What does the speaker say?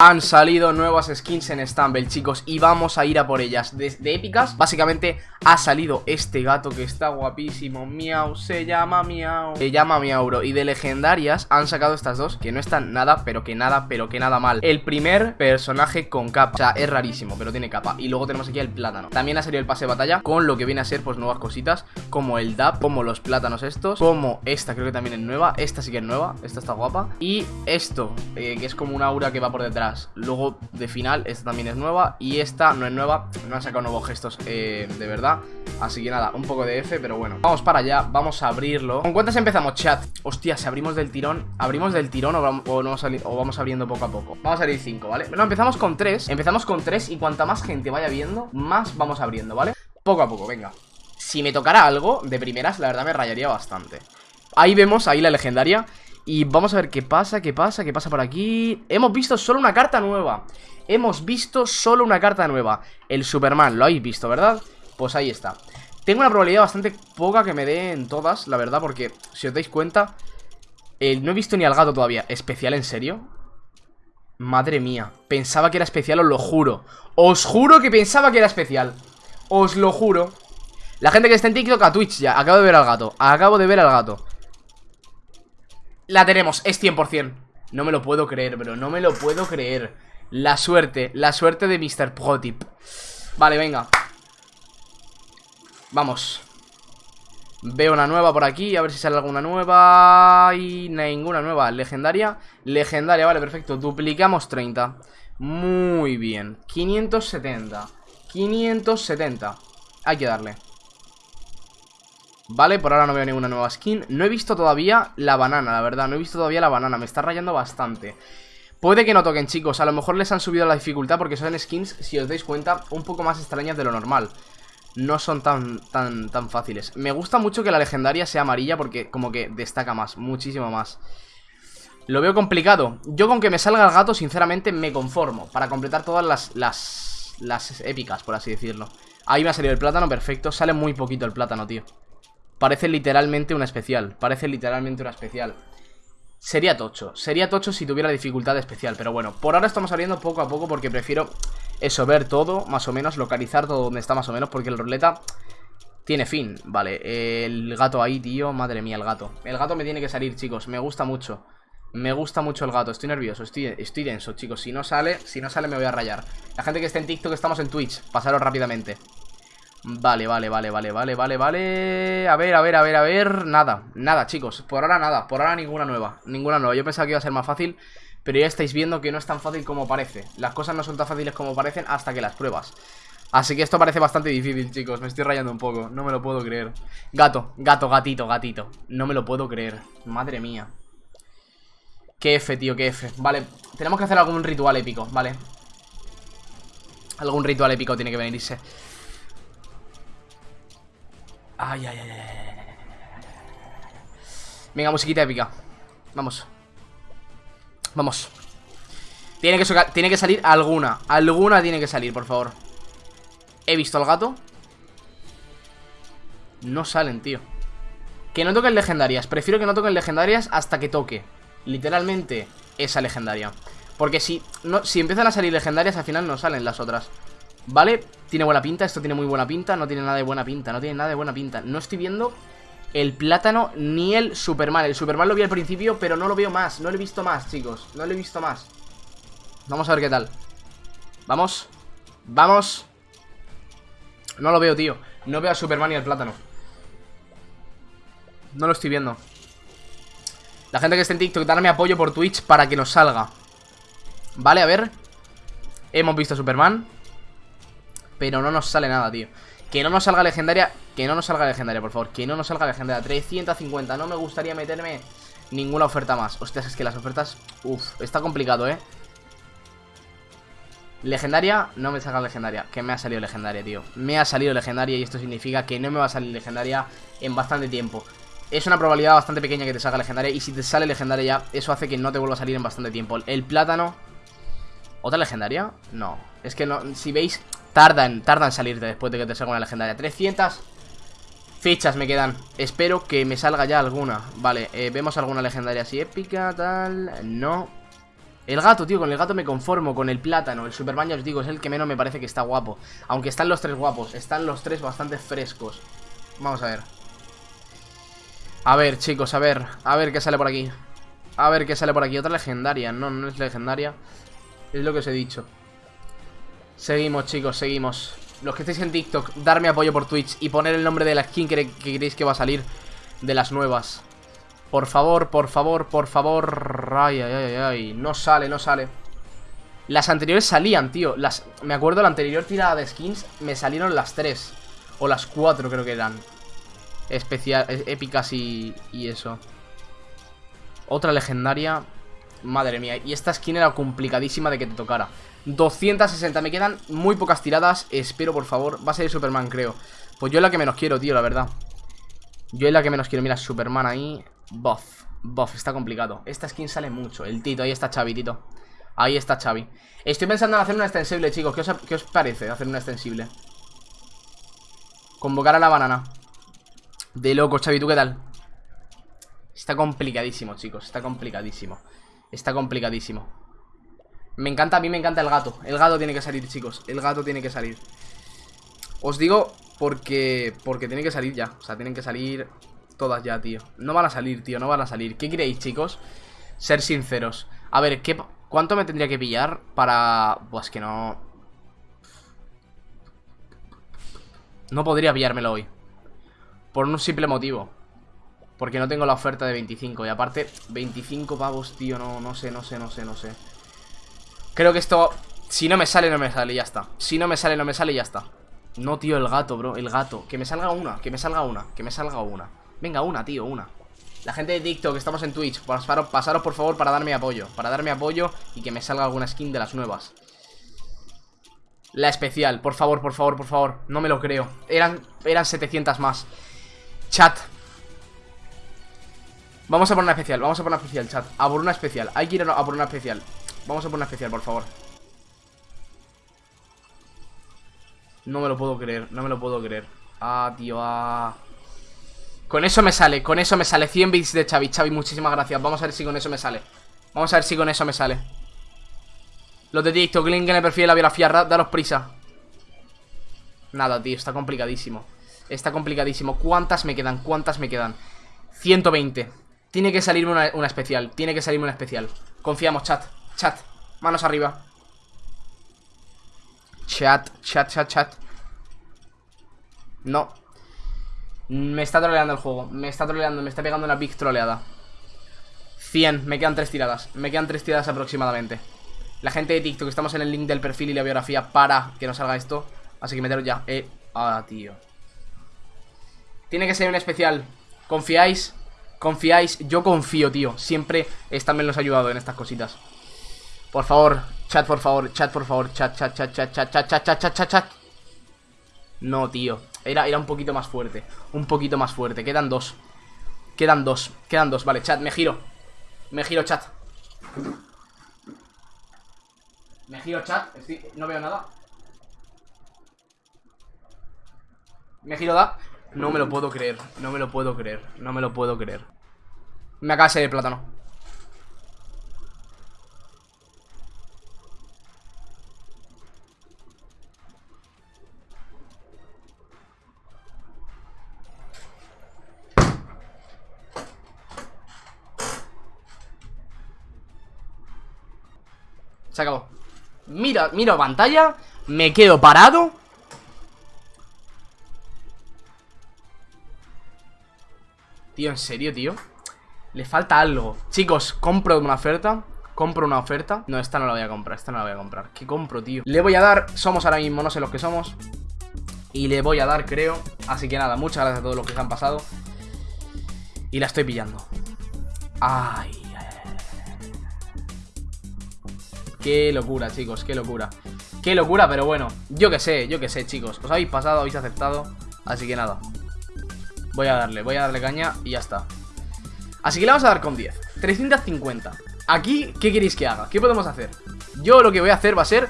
Han salido nuevas skins en Stumble, chicos, y vamos a ir a por ellas. De, épicas, básicamente ha salido este gato que está guapísimo. Miau, se llama Miau. Se llama Miauro, y de legendarias han sacado estas dos Que no están nada, pero que nada, pero que nada mal. El primer personaje con capa, o sea, es rarísimo, pero tiene capa. Y luego tenemos aquí el plátano. También ha salido el pase de batalla, con lo que viene a ser, pues, nuevas cositas Como el DAP, como los plátanos estos Como esta, creo que también es nueva. Esta sí que es nueva, esta está guapa. Y esto, eh, que es como un aura que va por detrás Luego de final, esta también es nueva Y esta no es nueva, no han sacado nuevos gestos eh, de verdad Así que nada, un poco de F, pero bueno Vamos para allá, vamos a abrirlo ¿Con cuántas empezamos, chat? Hostia, si abrimos del tirón ¿Abrimos del tirón o vamos, o vamos abriendo poco a poco? Vamos a abrir 5, ¿vale? No, empezamos con 3 Empezamos con 3 y cuanta más gente vaya viendo Más vamos abriendo, ¿vale? Poco a poco, venga Si me tocara algo de primeras, la verdad me rayaría bastante Ahí vemos, ahí la legendaria y vamos a ver qué pasa, qué pasa, qué pasa por aquí. Hemos visto solo una carta nueva. Hemos visto solo una carta nueva. El Superman, lo habéis visto, ¿verdad? Pues ahí está. Tengo una probabilidad bastante poca que me den todas, la verdad Porque, si os dais cuenta eh, No he visto ni al gato todavía. ¿Especial en serio? Madre mía. Pensaba que era especial, os lo juro. Os juro que pensaba que era especial. Os lo juro. La gente que está en TikTok a Twitch ya. Acabo de ver al gato. Acabo de ver al gato la tenemos, es 100% No me lo puedo creer, bro, no me lo puedo creer. La suerte, la suerte de Mr. Protip. Vale, venga. Vamos. Veo una nueva por aquí, a ver si sale alguna nueva. Y ninguna nueva. Legendaria, legendaria, vale, perfecto. Duplicamos 30 Muy bien, 570 570 Hay que darle Vale, por ahora no veo ninguna nueva skin. No he visto todavía la banana, la verdad. No he visto todavía la banana, me está rayando bastante. Puede que no toquen, chicos. A lo mejor les han subido la dificultad porque son skins Si os dais cuenta, un poco más extrañas de lo normal. No son tan, tan, tan fáciles. Me gusta mucho que la legendaria sea amarilla Porque como que destaca más, muchísimo más. Lo veo complicado. Yo con que me salga el gato, sinceramente, me conformo Para completar todas las, las, las épicas, por así decirlo. Ahí me ha salido el plátano, perfecto. Sale muy poquito el plátano, tío Parece literalmente una especial Parece literalmente una especial. Sería tocho, sería tocho si tuviera dificultad especial Pero bueno, por ahora estamos saliendo poco a poco Porque prefiero eso, ver todo Más o menos, localizar todo donde está más o menos Porque el ruleta tiene fin Vale, el gato ahí, tío, madre mía, el gato. El gato me tiene que salir, chicos, me gusta mucho. Me gusta mucho el gato, estoy nervioso, estoy, estoy denso, chicos. Si no sale, si no sale me voy a rayar. La gente que esté en TikTok, estamos en Twitch Pasaros rápidamente Vale, vale, vale, vale, vale, vale, vale. A ver, a ver, a ver, a ver. Nada, nada, chicos, por ahora nada Por ahora ninguna nueva, ninguna nueva. Yo pensaba que iba a ser más fácil Pero ya estáis viendo que no es tan fácil como parece. Las cosas no son tan fáciles como parecen hasta que las pruebas. Así que esto parece bastante difícil, chicos. Me estoy rayando un poco, no me lo puedo creer. Gato, gato, gatito, gatito. No me lo puedo creer, madre mía. Qué F, tío, qué F. Vale, tenemos que hacer algún ritual épico, vale Algún ritual épico tiene que venirse Ay, ay, ay. Venga, musiquita épica. Vamos. Vamos. Tiene que, tiene que salir alguna. Alguna tiene que salir, por favor. He visto al gato. No salen, tío. Que no toquen legendarias. Prefiero que no toquen legendarias hasta que toque. Literalmente esa legendaria. Porque si, no, si empiezan a salir legendarias, al final no salen las otras. ¿Vale? Tiene buena pinta, esto tiene muy buena pinta No tiene nada de buena pinta, no tiene nada de buena pinta. No estoy viendo el plátano ni el Superman. El Superman lo vi al principio, pero no lo veo más No lo he visto más, chicos, no lo he visto más. Vamos a ver qué tal. Vamos Vamos. No lo veo, tío. No veo al Superman ni al plátano. No lo estoy viendo. La gente que esté en TikTok, darme apoyo por Twitch para que nos salga. Vale, a ver. Hemos visto a Superman pero no nos sale nada, tío. Que no nos salga legendaria Que no nos salga legendaria, por favor. Que no nos salga legendaria. 350 No me gustaría meterme ninguna oferta más. Hostias, es que las ofertas... Uf, está complicado, ¿eh? Legendaria, no me salga legendaria. Que me ha salido legendaria, tío. Me ha salido legendaria y esto significa que no me va a salir legendaria En bastante tiempo. Es una probabilidad bastante pequeña que te salga legendaria Y si te sale legendaria ya, eso hace que no te vuelva a salir en bastante tiempo. El plátano ¿Otra legendaria? No, es que no, si veis Tardan, tardan salirte después de que te salga una legendaria. 300 fichas me quedan. Espero que me salga ya alguna. Vale, eh, vemos alguna legendaria así épica, tal No. El gato, tío, con el gato me conformo Con el plátano, el Superman ya os digo Es el que menos me parece que está guapo. Aunque están los tres guapos, están los tres bastante frescos. Vamos a ver. A ver, chicos, a ver. A ver qué sale por aquí. A ver qué sale por aquí, otra legendaria. No, no es legendaria. Es lo que os he dicho Seguimos, chicos, seguimos. Los que estéis en TikTok, darme apoyo por Twitch Y poner el nombre de la skin que, que queréis que va a salir De las nuevas. Por favor, por favor, por favor. Ay, ay, ay, ay. No sale, no sale. Las anteriores salían, tío. Las... Me acuerdo la anterior tirada de skins Me salieron las tres. O las cuatro creo que eran. Especial, e, épicas y, y eso. Otra legendaria Madre mía, y esta skin era complicadísima de que te tocara. 260, me quedan muy pocas tiradas Espero, por favor, va a ser Superman, creo. Pues yo es la que menos quiero, tío, la verdad. Yo es la que menos quiero, mira, Superman ahí. Buff, buff, está complicado. Esta skin sale mucho, el Tito, ahí está Xavi, Tito. Ahí está Xavi. Estoy pensando en hacer una extensible, chicos ¿Qué os, qué os parece hacer una extensible? Convocar a la banana. De loco, Xavi, ¿tú qué tal? Está complicadísimo, chicos Está complicadísimo Está complicadísimo. Me encanta, a mí me encanta el gato. El gato tiene que salir, chicos. El gato tiene que salir. Os digo porque Porque tiene que salir ya. O sea, tienen que salir todas ya, tío. No van a salir, tío, no van a salir. ¿Qué queréis, chicos? Ser sinceros. A ver, ¿qué, ¿cuánto me tendría que pillar para...? Pues que no... No podría pillármelo hoy Por un simple motivo Porque no tengo la oferta de 25 Y aparte, 25 pavos, tío No, no sé, no sé, no sé, no sé. Creo que esto... Si no me sale, no me sale, ya está. Si no me sale, no me sale, ya está. No, tío, el gato, bro, el gato. Que me salga una, que me salga una, que me salga una. Venga, una, tío, una. La gente de TikTok, estamos en Twitch pasaros, pasaros por favor para darme apoyo Para darme apoyo y que me salga alguna skin de las nuevas. La especial, por favor, por favor, por favor. No me lo creo. Eran, eran 700 más. Chat Vamos a por una especial, vamos a por una especial, chat. A por una especial, hay que ir a por una especial. Vamos a por una especial, por favor. No me lo puedo creer, no me lo puedo creer. Ah, tío, ah. Con eso me sale, con eso me sale. 100 bits de Xavi, Xavi, muchísimas gracias. Vamos a ver si con eso me sale. Vamos a ver si con eso me sale. Los de TikTok, link en el perfil de la biografía Daros prisa. Nada, tío, está complicadísimo. Está complicadísimo. ¿Cuántas me quedan? ¿Cuántas me quedan? 120 Tiene que salirme una, especial Tiene que salirme una especial. Confiamos, chat Chat Manos arriba. Chat, chat, chat, chat. No. Me está troleando el juego Me está troleando, me está pegando una big troleada. 100, me quedan tres tiradas Me quedan tres tiradas aproximadamente. La gente de TikTok, estamos en el link del perfil y la biografía Para que no salga esto Así que meteros ya. Eh, Ah, tío. Tiene que ser un especial. ¿Confiáis? ¿Confiáis? Yo confío, tío Siempre esta me los ha ayudado en estas cositas Por favor, chat, por favor Chat, por favor, chat, chat, chat, chat, chat, chat, chat, chat, chat, chat No, tío era, era un poquito más fuerte Un poquito más fuerte Quedan dos Quedan dos Quedan dos Vale, chat, me giro Me giro, chat Me giro, chat No veo nada Me giro, da No me lo puedo creer No me lo puedo creer No me lo puedo creer. Me acaba de salir el plátano. Se acabó. Mira, miro pantalla Me quedo parado Tío, ¿en serio, tío? Le falta algo. Chicos, compro una oferta. Compro una oferta. No, esta no la voy a comprar Esta no la voy a comprar. ¿Qué compro, tío? Le voy a dar Somos ahora mismo, no sé los que somos Y le voy a dar, creo. Así que nada, muchas gracias a todos los que se han pasado. Y la estoy pillando. Ay Qué locura, chicos, qué locura. Qué locura, pero bueno, yo que sé, yo que sé, chicos. Os habéis pasado, habéis aceptado. Así que nada Voy a darle, voy a darle caña y ya está Así que le vamos a dar con 10 350 Aquí, ¿qué queréis que haga? ¿Qué podemos hacer? Yo lo que voy a hacer va a ser